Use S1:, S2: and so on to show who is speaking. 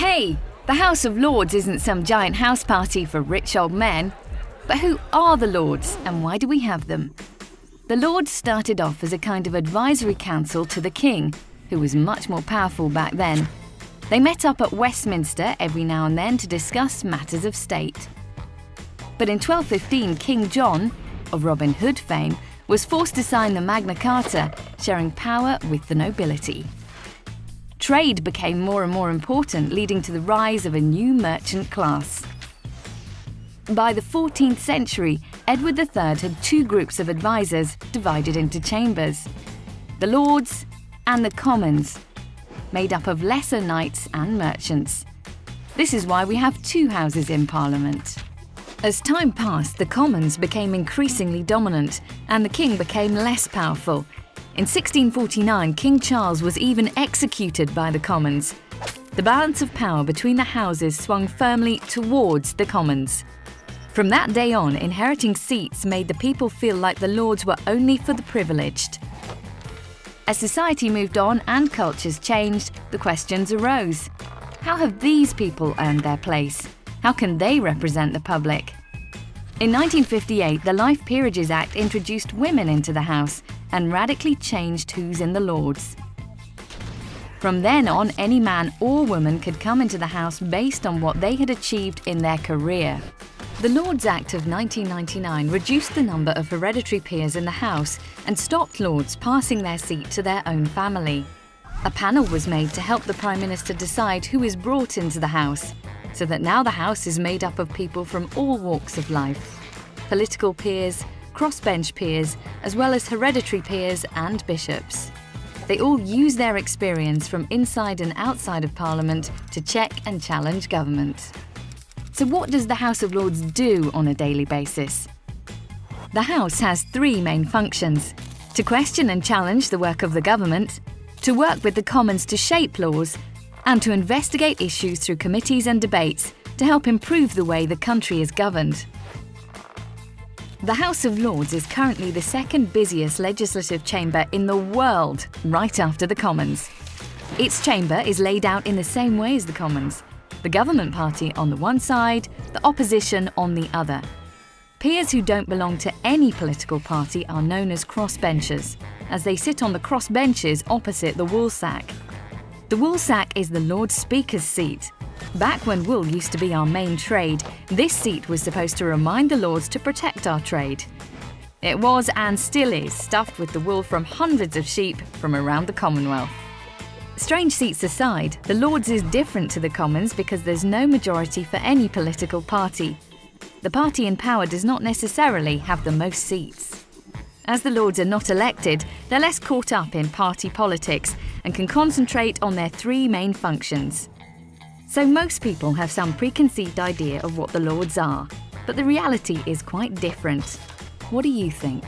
S1: Hey, the House of Lords isn't some giant house party for rich old men. But who are the Lords and why do we have them? The Lords started off as a kind of advisory council to the King, who was much more powerful back then. They met up at Westminster every now and then to discuss matters of state. But in 1215, King John, of Robin Hood fame, was forced to sign the Magna Carta, sharing power with the nobility. Trade became more and more important, leading to the rise of a new merchant class. By the 14th century, Edward III had two groups of advisers divided into chambers the Lords and the Commons, made up of lesser knights and merchants. This is why we have two houses in Parliament. As time passed, the Commons became increasingly dominant and the King became less powerful. In 1649, King Charles was even executed by the Commons. The balance of power between the houses swung firmly towards the Commons. From that day on, inheriting seats made the people feel like the lords were only for the privileged. As society moved on and cultures changed, the questions arose. How have these people earned their place? How can they represent the public? In 1958, the Life Peerages Act introduced women into the House and radically changed who's in the Lords. From then on, any man or woman could come into the House based on what they had achieved in their career. The Lords Act of 1999 reduced the number of hereditary peers in the House and stopped Lords passing their seat to their own family. A panel was made to help the Prime Minister decide who is brought into the House, so that now the House is made up of people from all walks of life political peers, crossbench peers, as well as hereditary peers and bishops. They all use their experience from inside and outside of Parliament to check and challenge government. So what does the House of Lords do on a daily basis? The House has three main functions. To question and challenge the work of the government, to work with the Commons to shape laws, and to investigate issues through committees and debates to help improve the way the country is governed. The House of Lords is currently the second busiest legislative chamber in the world, right after the Commons. Its chamber is laid out in the same way as the Commons, the government party on the one side, the opposition on the other. Peers who don't belong to any political party are known as crossbenchers, as they sit on the crossbenches opposite the woolsack. The woolsack is the Lord Speaker's seat. Back when wool used to be our main trade, this seat was supposed to remind the Lords to protect our trade. It was and still is stuffed with the wool from hundreds of sheep from around the Commonwealth. Strange seats aside, the Lords is different to the Commons because there's no majority for any political party. The party in power does not necessarily have the most seats. As the Lords are not elected, they're less caught up in party politics and can concentrate on their three main functions. So most people have some preconceived idea of what the Lords are, but the reality is quite different. What do you think?